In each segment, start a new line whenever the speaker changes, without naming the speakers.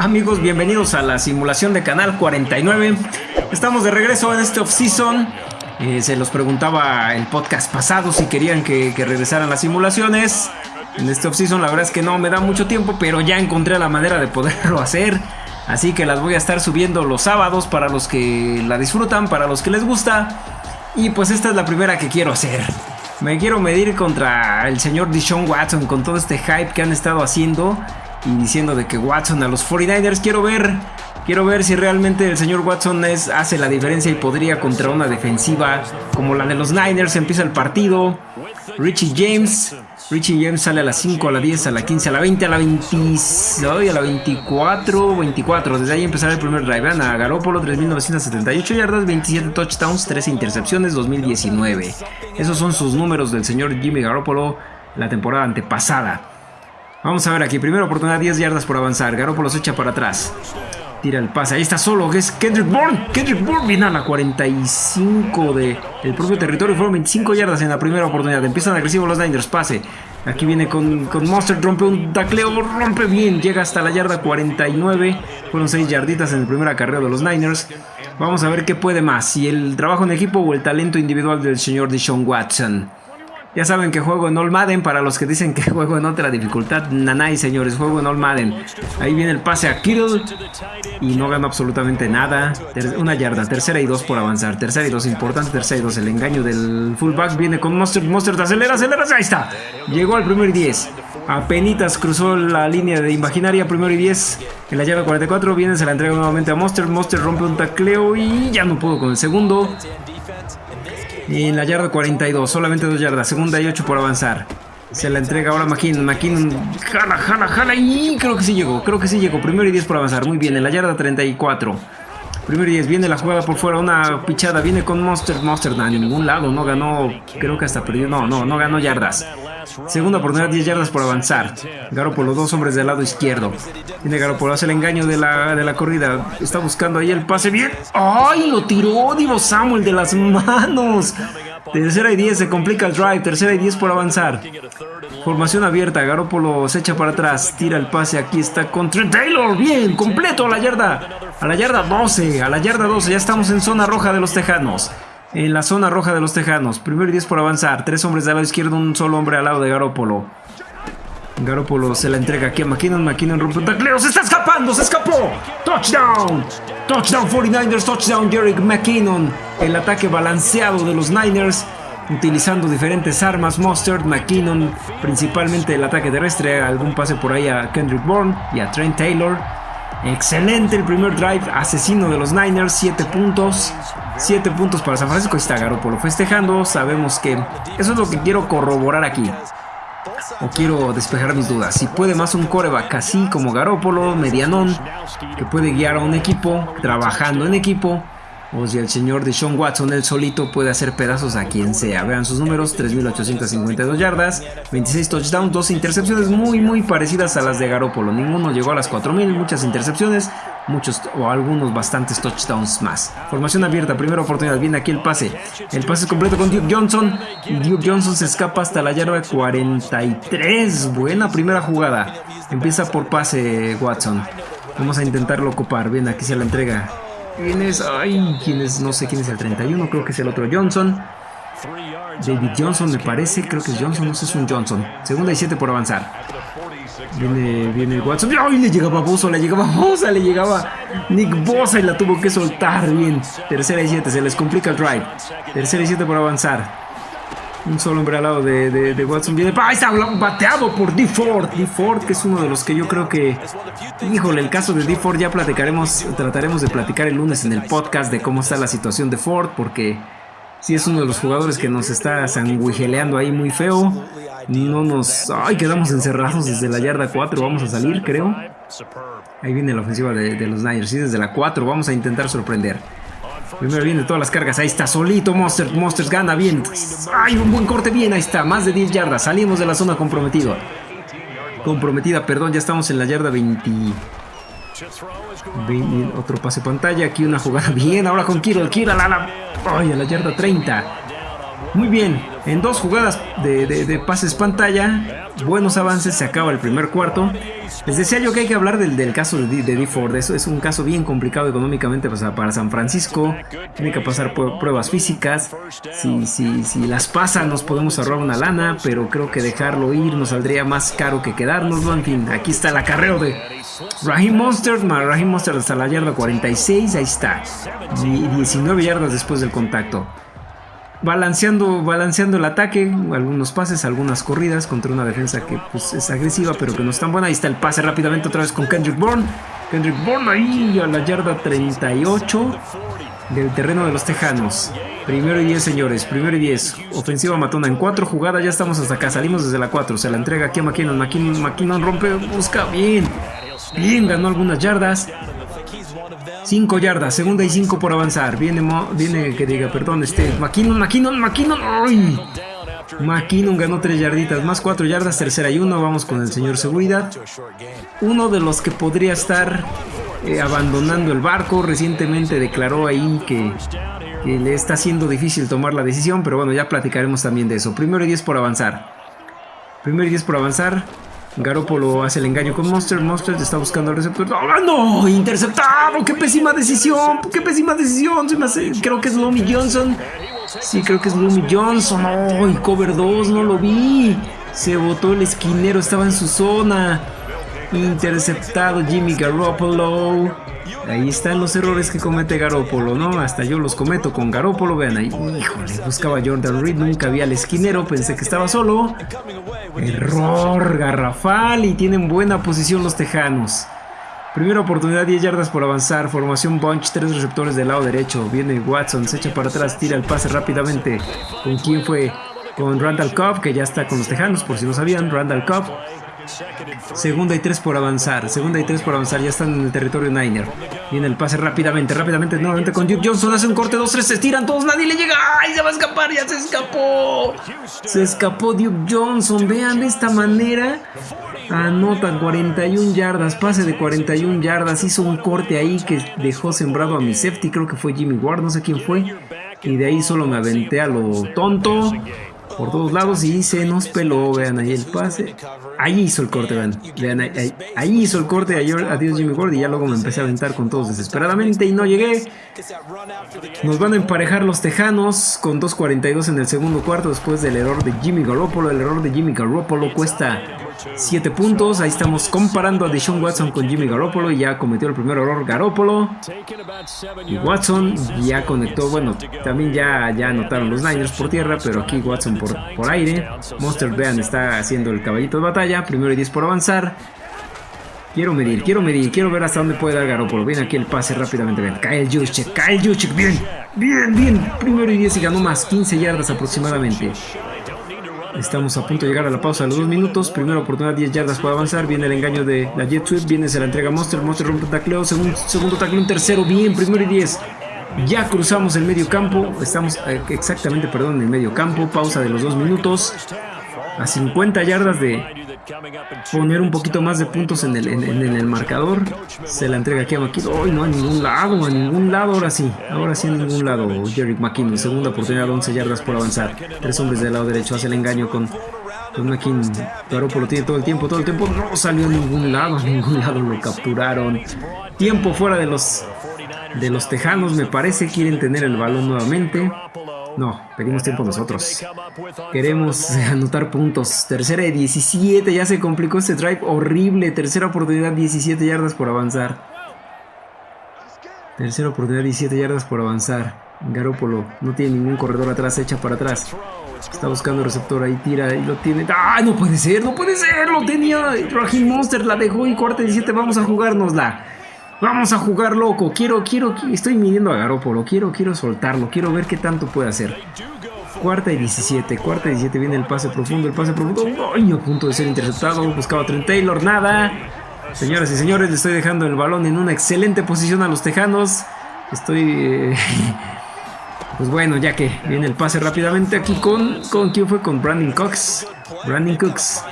Amigos, bienvenidos a la simulación de Canal 49. Estamos de regreso en este off-season. Eh, se los preguntaba el podcast pasado si querían que, regresaran las simulaciones. En este off-season la verdad es que no me da mucho tiempo, pero ya encontré la manera de poderlo hacer. Así que las voy a estar subiendo los sábados para los que la disfrutan, para los que les gusta. Y pues esta es la primera que quiero hacer. Me quiero medir contra el señor Dishon Watson con todo este hype que han estado haciendo y diciendo de que Watson a los 49ers quiero ver quiero ver si realmente el señor Watson es, hace la diferencia y podría contra una defensiva como la de los Niners empieza el partido Richie James Richie James sale a las 5 a la 10 a la 15 a la 20 a la 20 a la 24 24 desde ahí empezará el primer drive Vean a Garoppolo 3978 yardas 27 touchdowns 13 intercepciones 2019 esos son sus números del señor Jimmy Garoppolo la temporada antepasada Vamos a ver aquí. Primera oportunidad, 10 yardas por avanzar. Garoppolo se echa para atrás. Tira el pase. Ahí está solo. Es Kendrick Bourne. Kendrick Bourne viene a la 45 del el propio territorio. Fueron 25 yardas en la primera oportunidad. Empiezan agresivos los Niners. Pase. Aquí viene con, con Monster. Rompe un tacleo. Rompe bien. Llega hasta la yarda 49. Fueron 6 yarditas en el primer acarreo de los Niners. Vamos a ver qué puede más. Si el trabajo en equipo o el talento individual del señor Deshaun Watson. Ya saben que juego en All Madden, para los que dicen que juego en otra dificultad, nanay señores, juego en All Madden. Ahí viene el pase a Kittle y no ganó absolutamente nada. una yarda, tercera y dos por avanzar, tercera y dos, importante, tercera y dos. El engaño del fullback viene con Monster, Monster, acelera, acelera, ahí está. Llegó al primer 10. Apenitas cruzó la línea de imaginaria, primero y 10. En la yarda 44 viene, se la entrega nuevamente a Monster. Monster rompe un tacleo y ya no pudo con el segundo. En la yarda 42, solamente dos yardas, segunda y 8 por avanzar. Se la entrega ahora McKinnon. McKinnon jala, jala, jala y creo que sí llegó. Creo que sí llegó. Primero y 10 por avanzar. Muy bien, en la yarda 34. Primero y 10, viene la jugada por fuera, una pichada, viene con Monster, Monster, a ningún lado, no ganó, creo que hasta perdió, no, no, no ganó yardas. Segunda oportunidad, 10 yardas por avanzar. los dos hombres del lado izquierdo. Viene Garoppolo, hace el engaño de la, de la corrida. Está buscando ahí el pase bien. ¡Ay! Lo tiró Divo Samuel de las manos. Tercera y 10, se complica el drive. Tercera y 10 por avanzar. Formación abierta, Garoppolo se echa para atrás, tira el pase, aquí está con Trent Taylor, bien, completo a la yarda, a la yarda 12, a la yarda 12, ya estamos en zona roja de los Tejanos en la zona roja de los Tejanos. Primero y 10 por avanzar. Tres hombres del lado izquierdo, un solo hombre al lado de Garópolo. Garópolo se la entrega aquí a McKinnon. McKinnon rompe un tacleo. ¡Se está escapando! ¡Se escapó! ¡Touchdown! ¡Touchdown 49ers! ¡Touchdown Jerick McKinnon! El ataque balanceado de los Niners. Utilizando diferentes armas. Mustard, McKinnon. Principalmente el ataque terrestre. Algún pase por ahí a Kendrick Bourne y a Trent Taylor. Excelente el primer drive, asesino de los Niners, 7 puntos. 7 puntos para San Francisco. Está Garoppolo festejando. Sabemos que eso es lo que quiero corroborar aquí. O quiero despejar mis dudas. Si puede más un coreback así como Garoppolo, medianón, que puede guiar a un equipo, trabajando en equipo o si el señor de Sean Watson, él solito, puede hacer pedazos a quien sea. Vean sus números, 3.852 yardas, 26 touchdowns, 2 intercepciones muy muy parecidas a las de Garoppolo. Ninguno llegó a las 4.000, muchas intercepciones, muchos o algunos bastantes touchdowns más. Formación abierta, primera oportunidad, viene aquí el pase. El pase completo con Duke Johnson Duke Johnson se escapa hasta la yarda 43. Buena primera jugada. Empieza por pase Watson. Vamos a intentarlo ocupar. Bien, aquí se la entrega ¿Quién es? Ay, ¿quién es? No sé quién es el 31, creo que es el otro Johnson. David Johnson me parece, creo que es Johnson, no sé es un Johnson. Segunda y siete por avanzar. Viene, viene el Watson. ¡Ay! Le llegaba Bosa, le llegaba Bosa, le llegaba Nick Bosa y la tuvo que soltar bien. Tercera y siete, se les complica el drive. Tercera y siete por avanzar. Un solo hombre al lado de, Watson viene. ¡Ahí está! Bateado por D. Ford. D. Ford, que es uno de los que yo creo que. Híjole, el caso de D. Ford ya platicaremos. Trataremos de platicar el lunes en el podcast de cómo está la situación de Ford. Porque sí es uno de los jugadores que nos está sanguijeleando ahí muy feo. No nos. ¡Ay! Quedamos encerrados desde la yarda 4. Vamos a salir, creo. Ahí viene la ofensiva de, los Niners. Sí, desde la 4. Vamos a intentar sorprender. Primero viene todas las cargas. Ahí está, solito Monster. Monsters gana bien. ¡Ay, un buen corte! Bien, ahí está. Más de 10 yardas. Salimos de la zona comprometida. Comprometida, perdón. Ya estamos en la yarda 20. Otro pase pantalla. Aquí una jugada bien. Ahora con Kiro. Kiro la, la, ay, a la yarda 30. Muy bien, en dos jugadas de, pases pantalla, buenos avances, se acaba el primer cuarto. Les decía yo que hay que hablar del, caso de, de D. Eso es un caso bien complicado económicamente para San Francisco. Tiene que pasar pruebas físicas. Si, si, si las pasa, nos podemos ahorrar una lana, pero creo que dejarlo ir nos saldría más caro que quedárnoslo. En aquí está el acarreo de Raheem Monster. Raheem Monster hasta la yarda 46. Ahí está. 19 yardas después del contacto balanceando, balanceando el ataque, algunos pases, algunas corridas contra una defensa que pues, es agresiva pero que no es tan buena. Ahí está el pase rápidamente otra vez con Kendrick Bourne. Kendrick Bourne ahí a la yarda 38 del terreno de los Tejanos. Primero y 10 señores, primero y 10. Ofensiva matona en cuatro jugadas, ya estamos hasta acá, salimos desde la 4. Se la entrega aquí a McKinnon, McKinnon, McKinnon rompe, busca bien. Bien, ganó algunas yardas. 5 yardas, segunda y 5 por avanzar. Viene, viene que diga, perdón, este. McKinnon, McKinnon, McKinnon. ¡Ay! McKinnon ganó 3 yarditas, más 4 yardas, tercera y 1. Vamos con el señor seguridad. Uno de los que podría estar eh, abandonando el barco. Recientemente declaró ahí que, que le está siendo difícil tomar la decisión, pero bueno, ya platicaremos también de eso. Primero y 10 por avanzar. Primero y 10 por avanzar. Garoppolo hace el engaño con Monster. Monster está buscando al receptor. ¡Oh, no! ¡Interceptado! ¡Qué pésima decisión! ¡Qué pésima decisión! Creo que es Lomi Johnson. Sí, creo que es Lomi Johnson. ¡Oh! cover 2, no lo vi. Se botó el esquinero, estaba en su zona. Interceptado Jimmy Garoppolo. Ahí están los errores que comete Garópolo, ¿no? Hasta yo los cometo con Garópolo. Vean ahí, híjole, buscaba Jordan Reed, nunca vi al esquinero, pensé que estaba solo. Error garrafal y tienen buena posición los tejanos. Primera oportunidad, 10 yardas por avanzar. Formación bunch, 3 receptores del lado derecho. Viene Watson, se echa para atrás, tira el pase rápidamente. ¿Con quién fue? Con Randall Cobb, que ya está con los tejanos, por si no sabían. Randall Cobb Segunda y tres por avanzar. Segunda y tres por avanzar. Ya están en el territorio Niner. Viene el pase rápidamente, rápidamente, nuevamente con Duke Johnson. Hace un corte, dos, tres, se estiran todos. Nadie le llega. ¡Ay! Se va a escapar, ya se escapó. Se escapó Duke Johnson. Vean de esta manera. Anotan 41 yardas. Pase de 41 yardas. Hizo un corte ahí que dejó sembrado a mi safety. Creo que fue Jimmy Ward. No sé quién fue. Y de ahí solo me aventé a lo tonto por todos lados y se nos peló, vean ahí el pase. Ahí hizo el corte, vean. vean ahí, hizo el corte, adiós Jimmy Ward y ya luego me empecé a aventar con todos desesperadamente y no llegué. Nos van a emparejar los Tejanos con 2.42 en el segundo cuarto después del error de Jimmy Garoppolo. El error de Jimmy Garoppolo cuesta 7 puntos. Ahí estamos comparando a Deshaun Watson con Jimmy Garoppolo. Ya cometió el primer error Garoppolo. Y Watson ya conectó. Bueno, también ya, ya anotaron los Niners por tierra. Pero aquí Watson por, por aire. Monster Bean está haciendo el caballito de batalla. Primero y 10 por avanzar. Quiero medir, quiero medir, quiero ver hasta dónde puede dar Garoppolo. Viene aquí el pase rápidamente. Ven, el Juszczyk, el Juszczyk. Bien, bien, bien. Primero y 10 y ganó más, 15 yardas aproximadamente. Estamos a punto de llegar a la pausa de los dos minutos. Primera oportunidad, 10 yardas para avanzar. Viene el engaño de la Jet Sweep. Viene, se la entrega Monster. Monster rompe el tacleo. Segundo, segundo tacleo, un tercero. Bien, primero y 10. Ya cruzamos el medio campo. Estamos eh, exactamente, perdón, en el medio campo. Pausa de los dos minutos. A 50 yardas de, poner un poquito más de puntos en el, en, el marcador. Se la entrega aquí a McKinnon. ¡Ay, no! A ningún lado, a ningún lado. Ahora sí, ahora sí a ningún lado. Jerry McKinnon, segunda oportunidad, 11 yardas por avanzar. Tres hombres del lado derecho, hace el engaño con, con McKinnon. lo tiene todo el tiempo, todo el tiempo. No salió a ningún lado, a ningún lado lo capturaron. Tiempo fuera de los, de los tejanos, me parece. Quieren tener el balón nuevamente. No, pedimos tiempo nosotros. Queremos anotar puntos. Tercera de 17. Ya se complicó este drive horrible. Tercera oportunidad, 17 yardas por avanzar. Tercera oportunidad, 17 yardas por avanzar. Garópolo no tiene ningún corredor atrás, echa para atrás. Está buscando el receptor, ahí tira y lo tiene. ¡Ah! No puede ser, no puede ser. Lo tenía. Raheem Monster la dejó y cuarta 17. Vamos a jugárnosla. Vamos a jugar loco. Quiero, quiero, estoy midiendo a Garópolo. Quiero, quiero soltarlo. Quiero ver qué tanto puede hacer. Cuarta y 17. Cuarta y 17 viene el pase profundo. El pase profundo. ¡Ay! A punto de ser interceptado. Buscaba a Trent Taylor. Nada. Señoras y señores, le estoy dejando el balón en una excelente posición a los tejanos. Estoy. Eh, pues bueno, ya que viene el pase rápidamente aquí con. ¿Con quién fue? Con Brandon Cox. Brandon Cooks.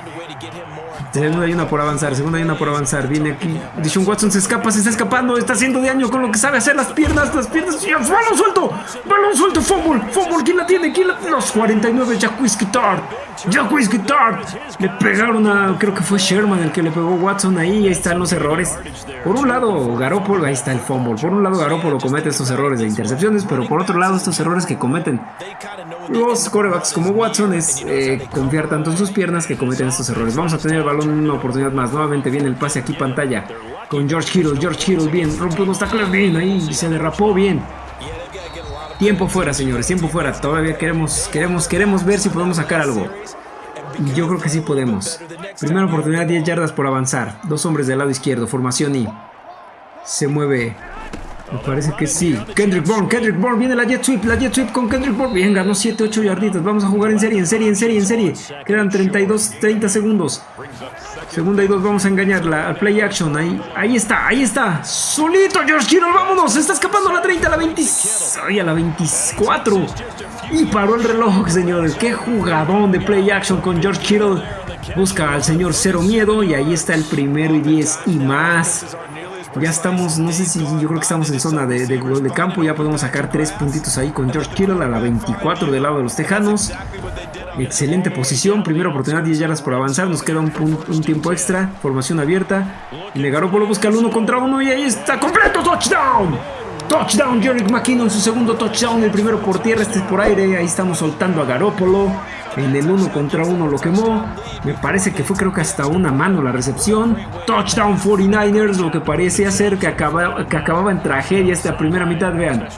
Segunda y una por avanzar, segunda y una por avanzar. Viene aquí. Dishon Watson se escapa, se está escapando. Está haciendo daño con lo que sabe hacer las piernas. Las piernas. ¡Balón suelto! ¡Balón suelto! ¡Fumble! ¡Fumble! ¿Quién la tiene? ¿Quién la tiene? Los 49, Jacquis Guitar. Jacquis Guitar. Le pegaron a. Creo que fue Sherman el que le pegó Watson ahí. Ahí están los errores. Por un lado, Garoppolo. Ahí está el fumble. Por un lado, Garoppolo comete estos errores de intercepciones. Pero por otro lado, estos errores que cometen los corebacks como Watson es eh, confiar tanto en sus piernas que cometen estos errores. Vamos a tener el balón una oportunidad más. Nuevamente viene el pase aquí pantalla con George Kittle. George Kittle bien, rompe unos tacles bien ahí, se derrapó bien. Tiempo fuera, señores, tiempo fuera. Todavía queremos, queremos, queremos ver si podemos sacar algo. Yo creo que sí podemos. Primera oportunidad, 10 yardas por avanzar. Dos hombres del lado izquierdo, formación y se mueve me parece que sí. Kendrick Bourne, Kendrick Bourne, viene la jet sweep, la jet sweep con Kendrick Bourne. Bien, ganó 7, 8 yarditas. Vamos a jugar en serie, en serie, en serie, en serie. Quedan 32, 30 segundos. Segunda y dos, vamos a engañarla al play action. Ahí, ahí está, ahí está. Solito, George Kittle, vámonos. Se está escapando a la 30, a la 20. Ay, a la 24. Y paró el reloj, señores. Qué jugadón de play action con George Kittle. Busca al señor Cero Miedo y ahí está el primero y 10 y más. Ya estamos, no sé si yo creo que estamos en zona de, gol de campo. Ya podemos sacar tres puntitos ahí con George Kittle a la 24 del lado de los Tejanos. Excelente posición, primera oportunidad, 10 yardas por avanzar. Nos queda un, tiempo extra, formación abierta. Y Negaropolo busca el uno contra uno y ahí está, completo, touchdown. Touchdown, Jerick McKinnon, su segundo touchdown, el primero por tierra, este es por aire. Ahí estamos soltando a Garópolo. En el uno contra uno lo quemó. Me parece que fue creo que hasta una mano la recepción. Touchdown 49ers, lo que parece ser que, acaba, que acababa en tragedia esta primera mitad, vean.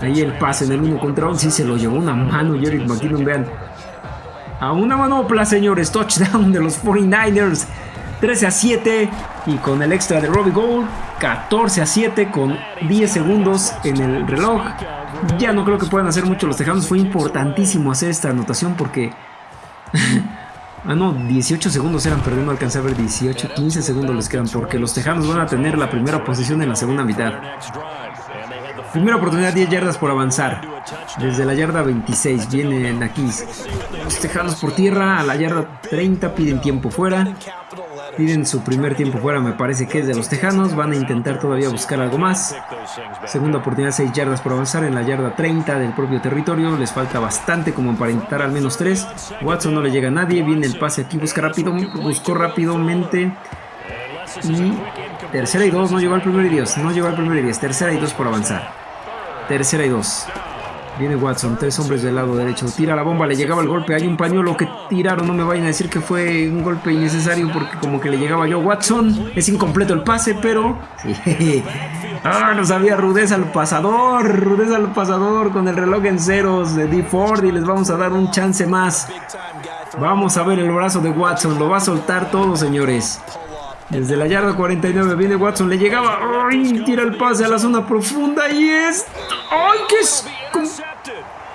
Ahí el pase en el uno contra uno, sí se lo llevó una mano Jerick McKinnon, vean. A una manopla, señores. Touchdown de los 49ers. 13 a 7 y con el extra de Robbie Gold 14 a 7 con 10 segundos en el reloj. Ya no creo que puedan hacer mucho los Tejanos. Fue importantísimo hacer esta anotación porque... ah, no, 18 segundos eran, pero no alcancé a ver 18, 15 segundos les quedan porque los Tejanos van a tener la primera posición en la segunda mitad. Primera oportunidad, 10 yardas por avanzar. Desde la yarda 26 vienen aquí. Los Tejanos por tierra a la yarda 30 piden tiempo fuera. Piden su primer tiempo fuera, me parece que es de los Tejanos. Van a intentar todavía buscar algo más. Segunda oportunidad, 6 yardas por avanzar en la yarda 30 del propio territorio. Les falta bastante como para intentar al menos 3. Watson no le llega a nadie. Viene el pase aquí, busca rápido, buscó rápidamente. Y tercera y 2, no llegó al primer y 10. No llegó al primer y 10. Tercera y 2 por avanzar. Tercera y 2. Viene Watson, tres hombres del lado derecho. Tira la bomba, le llegaba el golpe. Hay un pañuelo que tiraron. No me vayan a decir que fue un golpe innecesario porque como que le llegaba yo. Watson, es incompleto el pase, pero... Ah, nos había rudeza al pasador. Rudeza al pasador con el reloj en ceros de D Ford y les vamos a dar un chance más. Vamos a ver el brazo de Watson. Lo va a soltar todo, señores. Desde la yarda 49 viene Watson, le llegaba. ¡Ay! Tira el pase a la zona profunda y es. ¡Ay! ¡Qué es!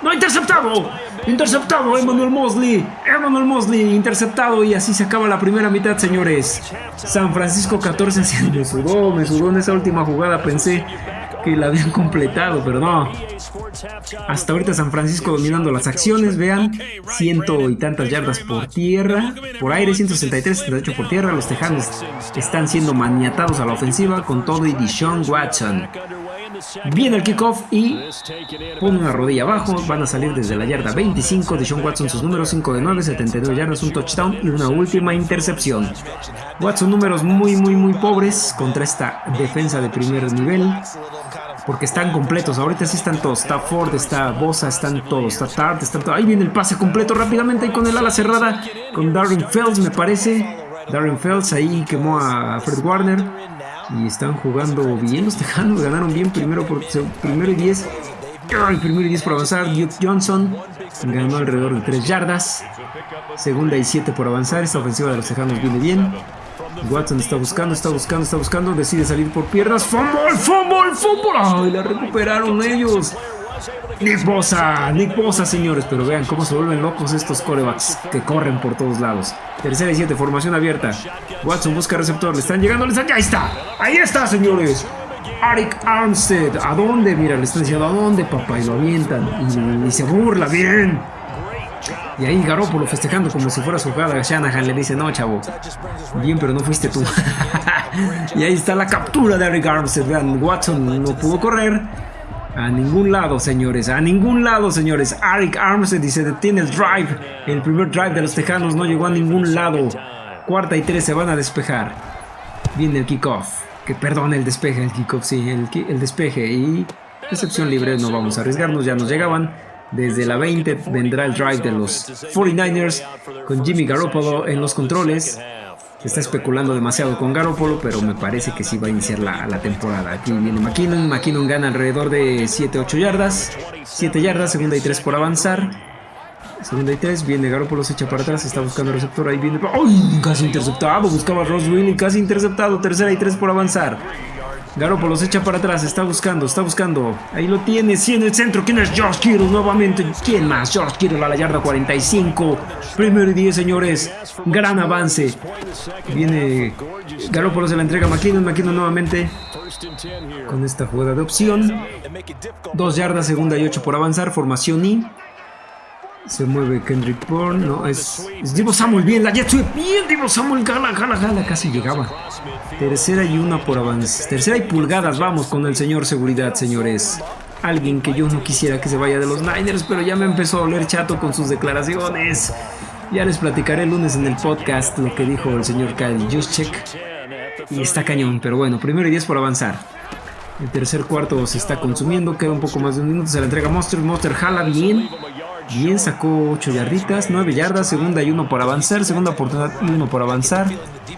¡No, interceptado! Interceptado, Emmanuel Mosley. Emmanuel Mosley, interceptado. Y así se acaba la primera mitad, señores. San Francisco 14 me sudó, me sudó en esa última jugada. Pensé que la habían completado, pero no. Hasta ahorita San Francisco dominando las acciones, vean, ciento y tantas yardas por tierra, por aire 163, 78 por tierra, los Tejanos están siendo maniatados a la ofensiva con todo y Dishon Watson. Viene el kickoff y pone una rodilla abajo. Van a salir desde la yarda 25. De Sean Watson sus números 5 de 9, 72 yardas, un touchdown y una última intercepción. Watson números muy muy muy pobres contra esta defensa de primer nivel. Porque están completos, ahorita sí están todos. Está Ford, está Bosa, están todos. Está Tart, están todos. Ahí viene el pase completo rápidamente y con el ala cerrada. Con Darren Fells me parece. Darren Fells ahí quemó a Fred Warner. Y están jugando bien los Tejanos. Ganaron bien primero, por, primero y 10. primero y 10 por avanzar. Duke Johnson ganó alrededor de 3 yardas. Segunda y 7 por avanzar. Esta ofensiva de los Tejanos viene bien. Watson está buscando, está buscando, está buscando. Decide salir por piernas. ¡Fumble, fumble, fumble! ¡Ay, la recuperaron ellos! Nick Bosa, Nick Bosa, señores. Pero vean cómo se vuelven locos estos corebacks que corren por todos lados. Tercera y siete, formación abierta. Watson busca receptor, le están llegando, le están... ¡Ahí está! ¡Ahí está, señores! Arik Armstead, ¿a dónde? Mira, le están diciendo, ¿a dónde, papá? Y lo avientan. Y, se burla, bien. Y ahí Garoppolo festejando como si fuera su jugada. Shanahan le dice, no, chavo. Bien, pero no fuiste tú. y ahí está la captura de Eric Armstead. Vean, Watson no pudo correr. A ningún lado, señores. A ningún lado, señores. Eric Armstead y se detiene el drive. El primer drive de los Tejanos no llegó a ningún lado. Cuarta y tres se van a despejar. Viene el kickoff. Que perdón, el despeje, el kickoff, sí, el, el despeje. Y recepción libre, no vamos a arriesgarnos, ya nos llegaban. Desde la 20 vendrá el drive de los 49ers con Jimmy Garoppolo en los controles. Se está especulando demasiado con Garoppolo, pero me parece que sí va a iniciar la, temporada. Aquí viene McKinnon. McKinnon gana alrededor de 7-8 yardas. 7 yardas, segunda y 3 por avanzar. Segunda y 3, viene Garoppolo, se echa para atrás, está buscando receptor, ahí viene... ¡Ay! Casi interceptado, buscaba a Ross casi interceptado, tercera y 3 por avanzar. Garoppolo se echa para atrás, está buscando, está buscando. Ahí lo tiene, sí en el centro. ¿Quién es George Kittle nuevamente? ¿Quién más? George Kittle a la yarda 45. Primero y 10, señores. Gran avance. Viene Garoppolo, se la entrega a McKinnon. McKinnon nuevamente con esta jugada de opción. Dos yardas, segunda y 8 por avanzar. Formación I. Se mueve Kendrick Bourne, no, es, es Divo Samuel, bien, la Jet bien, Divo Samuel, gala, gala, gala, casi llegaba. Tercera y una por avance, tercera y pulgadas, vamos con el señor seguridad, señores. Alguien que yo no quisiera que se vaya de los Niners, pero ya me empezó a oler chato con sus declaraciones. Ya les platicaré el lunes en el podcast lo que dijo el señor Kyle Juszczyk. Y está cañón, pero bueno, primero y diez por avanzar. El tercer cuarto se está consumiendo, queda un poco más de un minuto, se la entrega Monster, Monster jala bien. Bien, sacó 8 yarditas, 9 yardas, segunda y 1 por avanzar, segunda oportunidad y 1 por avanzar.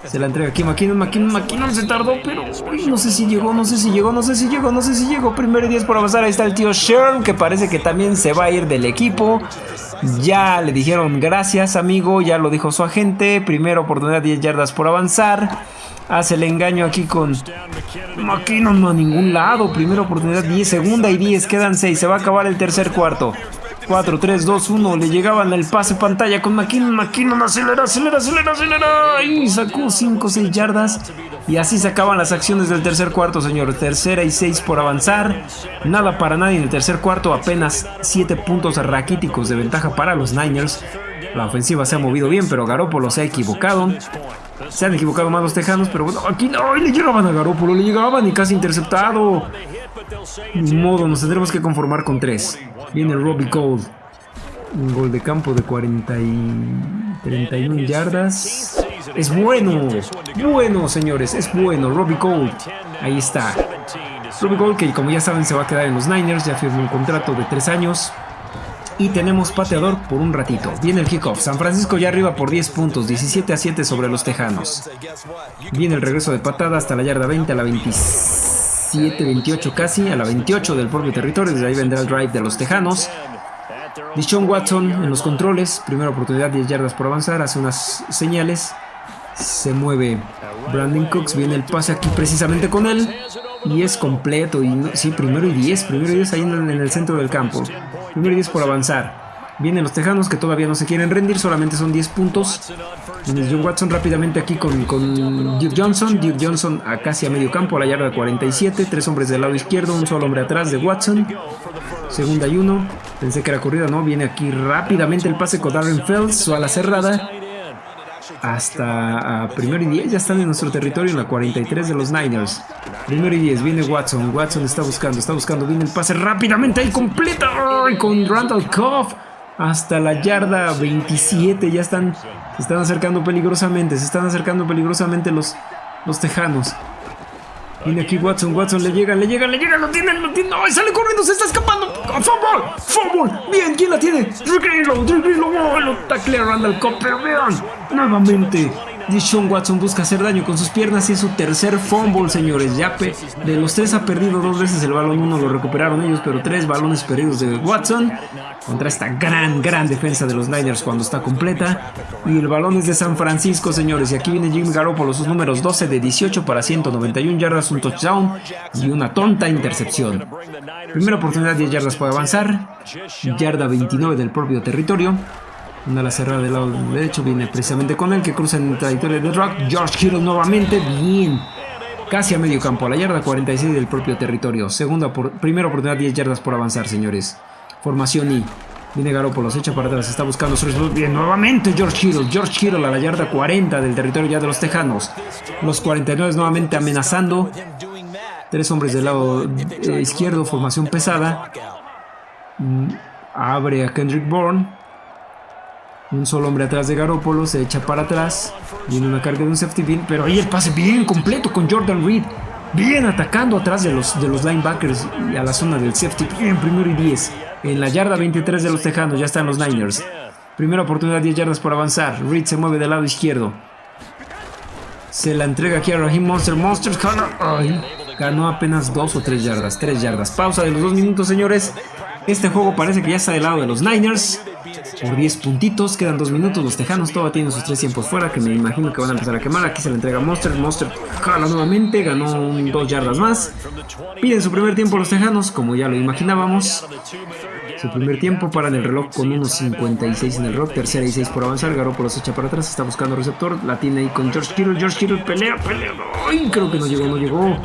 Se la entrega aquí McKinnon, McKinnon, McKinnon se tardó, pero no sé si llegó, no sé si llegó, no sé si llegó, no sé si llegó. Primero y 10 por avanzar, ahí está el tío Sherm, que parece que también se va a ir del equipo. Ya le dijeron gracias amigo, ya lo dijo su agente. Primera oportunidad, 10 yardas por avanzar. Hace el engaño aquí con McKinnon, no a ningún lado. Primera oportunidad, 10, segunda y 10, quedan 6. Se va a acabar el tercer cuarto. 4, 3, 2, 1. Le llegaban el pase pantalla con McKinnon. McKinnon acelera, acelera, acelera, acelera. Y sacó 5, 6 yardas. Y así se acaban las acciones del tercer cuarto, señor. Tercera y 6 por avanzar. Nada para nadie en el tercer cuarto. Apenas 7 puntos raquíticos de ventaja para los Niners. La ofensiva se ha movido bien, pero Garoppolo se ha equivocado. Se han equivocado más los tejanos, pero bueno, aquí no, le llegaban a Garoppolo, le llegaban y casi interceptado. Ni modo, nos tendremos que conformar con 3. Viene Robbie Gold. Un gol de campo de 40 y 31 yardas. Es bueno. Bueno, señores. Es bueno. Robbie Gold. Ahí está. Robbie Gold, que como ya saben se va a quedar en los Niners. Ya firmó un contrato de 3 años. Y tenemos pateador por un ratito. Viene el kickoff. San Francisco ya arriba por 10 puntos. 17 a 7 sobre los Tejanos. Viene el regreso de patada hasta la yarda 20 a la 26. 27, 28 casi, a la 28 del propio territorio. Desde ahí vendrá el drive de los Tejanos. Dishon Watson en los controles. Primera oportunidad, 10 yardas por avanzar. Hace unas señales. Se mueve Brandon Cooks. Viene el pase aquí precisamente con él. Y es completo. Y sí, primero y 10. Primero y 10 ahí en el centro del campo. Primero y 10 por avanzar. Vienen los Tejanos que todavía no se quieren rendir, solamente son 10 puntos. John Watson rápidamente aquí con, con Duke Johnson. Duke Johnson a casi a medio campo, a la yarda 47. Tres hombres del lado izquierdo, un solo hombre atrás de Watson. Segunda y uno. Pensé que era corrida, no. Viene aquí rápidamente el pase con Darren Fells, su ala cerrada. Hasta primero y 10 ya están en nuestro territorio en la 43 de los Niners. Primero y 10, viene Watson. Watson está buscando, está buscando. Viene el pase rápidamente ahí completa. Con Randall Coff hasta la yarda 27. Ya están, se están acercando peligrosamente. Se están acercando peligrosamente los, los tejanos. Viene aquí Watson, Watson, le llega, le llega, le llega, lo tiene, lo tiene. ¡Ay, sale corriendo! ¡Se está escapando! ¡Fumble! ¡Fumble! Bien, ¿quién la tiene? Rick Greenlow, Rick Greenlow, ¡oh! Lo taclea Randall Cobb, pero vean, nuevamente Dishon Watson busca hacer daño con sus piernas y es su tercer fumble, señores. Yape, de los tres ha perdido dos veces el balón, uno lo recuperaron ellos, pero tres balones perdidos de Watson contra esta gran, gran defensa de los Niners cuando está completa. Y el balón es de San Francisco, señores. Y aquí viene Jimmy Garoppolo, sus números 12 de 18 para 191 yardas, un touchdown y una tonta intercepción. Primera oportunidad, 10 yardas para avanzar. Yarda 29 del propio territorio. Una la cerrada del lado derecho viene precisamente con él que cruza en trayectoria de Rock. George Kittle nuevamente, bien. Casi a medio campo, a la yarda 46 del propio territorio. Segunda, por, primera oportunidad, 10 yardas por avanzar, señores. Formación y Viene Garoppolo, se echa para atrás, está buscando su Bien, nuevamente George Kittle. George Kittle a la yarda 40 del territorio ya de los Tejanos. Los 49 nuevamente amenazando. Tres hombres del lado eh, izquierdo, formación pesada. Mm, abre a Kendrick Bourne. Un solo hombre atrás de Garoppolo, se echa para atrás. Viene una carga de un safety pin, pero ahí el pase bien completo con Jordan Reed. Bien atacando atrás de los, de los linebackers y a la zona del safety. Bien, primero y 10. En la yarda 23 de los Tejanos ya están los Niners. Primera oportunidad, 10 yardas por avanzar. Reed se mueve del lado izquierdo. Se la entrega aquí a Raheem Monster. Monsters ganó apenas 2 o 3 yardas. 3 yardas. Pausa de los 2 minutos, señores. Este juego parece que ya está del lado de los Niners. Por 10 puntitos, quedan 2 minutos. Los Tejanos todavía tienen sus 3 tiempos fuera, que me imagino que van a empezar a quemar. Aquí se le entrega Monster. Monster jala nuevamente, ganó 2 yardas más. Piden su primer tiempo los Tejanos, como ya lo imaginábamos. Su primer tiempo para el reloj con unos 56 en el rock. Tercera y 6 por avanzar. Garoppolo se echa para atrás. Está buscando receptor. La tiene ahí con George Kittle. George Kittle pelea, pelea. Creo que no llegó, no llegó.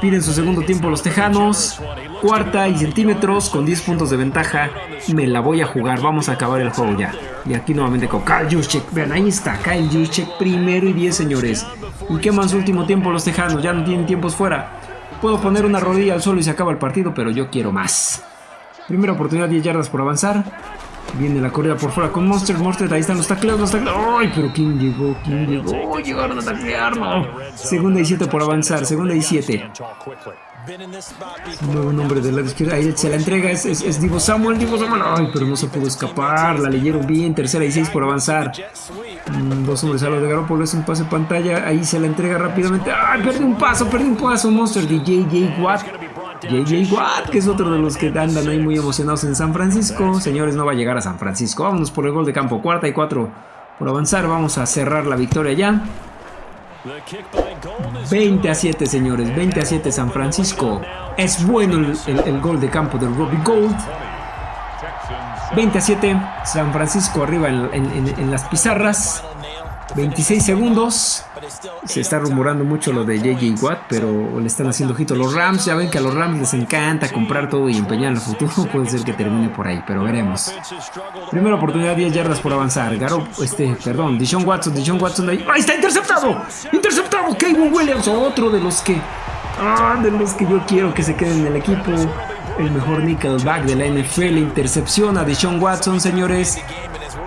Piden su segundo tiempo los Tejanos. Cuarta y centímetros con 10 puntos de ventaja. Me la voy a jugar. Vamos a acabar el juego ya. Y aquí nuevamente con Kyle Juszczyk. Vean, ahí está. Kyle Juszczyk primero y 10, señores. Y qué más último tiempo los Tejanos. Ya no tienen tiempos fuera. Puedo poner una rodilla al suelo y se acaba el partido, pero yo quiero más. Primera oportunidad, 10 yardas por avanzar. Viene la corrida por fuera con Monster. Monster, ahí están los tacleos, los tacleos. ¡Ay! Pero ¿quién llegó? ¿Quién llegó? Llegaron a taclear, no. Segunda y 7 por avanzar. Segunda y 7. Un nuevo nombre del lado izquierdo. Ahí se la entrega. Es, es, Divo Samuel. Divo Samuel. Ay, pero no se pudo escapar. La leyeron bien. Tercera y 6 por avanzar. Mm, dos hombres a lo de Garoppolo. Es un pase pantalla. Ahí se la entrega rápidamente. ¡Ay! Perdí un paso. Perdí un paso. Monster de JJ Watt. JJ Watt, que es otro de los que andan ahí muy emocionados en San Francisco. Señores, no va a llegar a San Francisco. Vámonos por el gol de campo. Cuarta y cuatro por avanzar. Vamos a cerrar la victoria ya. 20 a 7, señores. 20 a 7 San Francisco. Es bueno el, gol de campo del Robbie Gold. 20 a 7. San Francisco arriba en las pizarras. 26 segundos. Se está rumorando mucho lo de JJ Watt, pero le están haciendo ojito los Rams. Ya ven que a los Rams les encanta comprar todo y empeñar en el futuro. Puede ser que termine por ahí, pero veremos. Primera oportunidad, 10 yardas por avanzar. Garo, este, perdón, Dishon Watson, Dishon Watson ahí. ¡Ahí está interceptado! ¡Interceptado! Kevin Williams, otro de los que. Ah, de los que yo quiero que se queden en el equipo. El mejor nickelback de la NFL. Intercepción a Dishon Watson, señores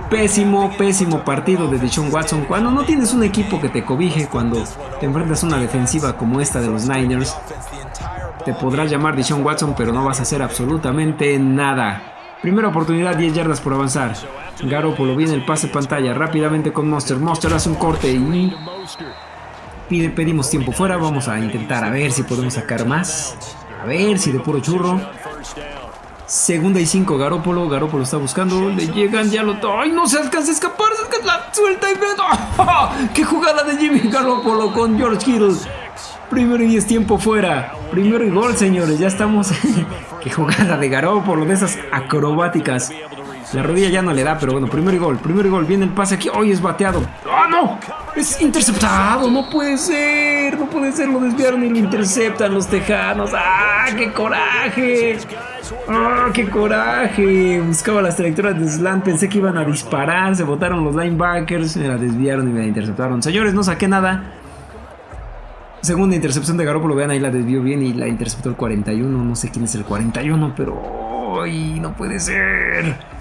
pésimo, pésimo partido de Deshaun Watson. Cuando no tienes un equipo que te cobije, cuando te enfrentas a una defensiva como esta de los Niners, te podrás llamar Deshaun Watson, pero no vas a hacer absolutamente nada. Primera oportunidad, 10 yardas por avanzar. Garoppolo viene el pase pantalla rápidamente con Monster. Monster hace un corte y pide, pedimos tiempo fuera. Vamos a intentar a ver si podemos sacar más. A ver si de puro churro. Segunda y cinco, Garópolo. Garópolo está buscando. Le llegan, ya lo. ¡Ay, no se alcanza a escapar! Se la suelta y ve. ¡Oh! ¡Qué jugada de Jimmy Garópolo con George Kittle! Primero y es tiempo fuera. Primero y gol, señores. Ya estamos. ¡Qué jugada de Garópolo! De esas acrobáticas. La rodilla ya no le da, pero bueno, primero y gol. Primero y gol. Viene el pase aquí. ¡Ay, es bateado! ¡Ah, no! Es interceptado. No puede ser. No puede ser. Lo desviaron y lo interceptan los tejanos. ¡Ah, qué coraje! ¡Ah, qué coraje! Buscaba las trayectorias de Slant, pensé que iban a disparar, se botaron los linebackers, me la desviaron y me la interceptaron. Señores, no saqué nada. Segunda intercepción de Garoppolo, vean ahí la desvió bien y la interceptó el 41. No sé quién es el 41, pero... ¡Ay, no puede ser!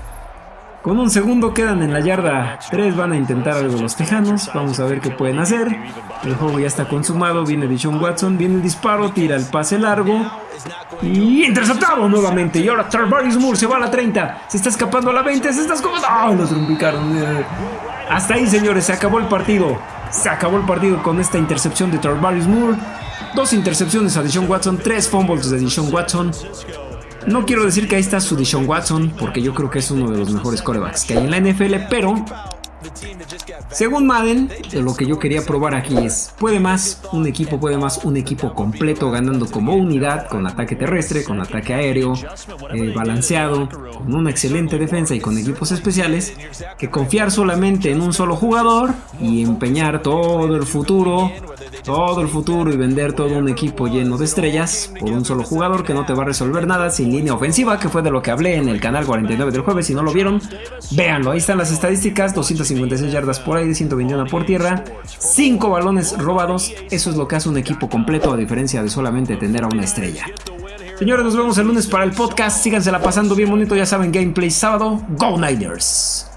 Con un segundo quedan en la yarda. Tres van a intentar algo los tejanos. Vamos a ver qué pueden hacer. El juego ya está consumado. Viene Dishon Watson. Viene el disparo. Tira el pase largo. Y interceptado nuevamente. Y ahora Tarvarius Moore se va a la 30. Se está escapando a la 20. Se está escapando. ¡Ah! Lo trumpicaron. Hasta ahí, señores. Se acabó el partido. Se acabó el partido con esta intercepción de Tarvarius Moore. Dos intercepciones a Dishon Watson. Tres fumbles de Dishon Watson. No quiero decir que ahí está su Dishon Watson, porque yo creo que es uno de los mejores corebacks que hay en la NFL, pero según Madden, lo que yo quería probar aquí es, puede más un equipo, puede más un equipo completo ganando como unidad, con ataque terrestre, con ataque aéreo, eh, balanceado, con una excelente defensa y con equipos especiales, que confiar solamente en un solo jugador y empeñar todo el futuro todo el futuro y vender todo un equipo lleno de estrellas por un solo jugador que no te va a resolver nada sin línea ofensiva, que fue de lo que hablé en el canal 49 del jueves. Si no lo vieron, véanlo. Ahí están las estadísticas: 256 yardas por aire, 121 por tierra, 5 balones robados. Eso es lo que hace un equipo completo, a diferencia de solamente tener a una estrella. Señores, nos vemos el lunes para el podcast. Síganse la pasando bien bonito. Ya saben, gameplay sábado. Go Niners.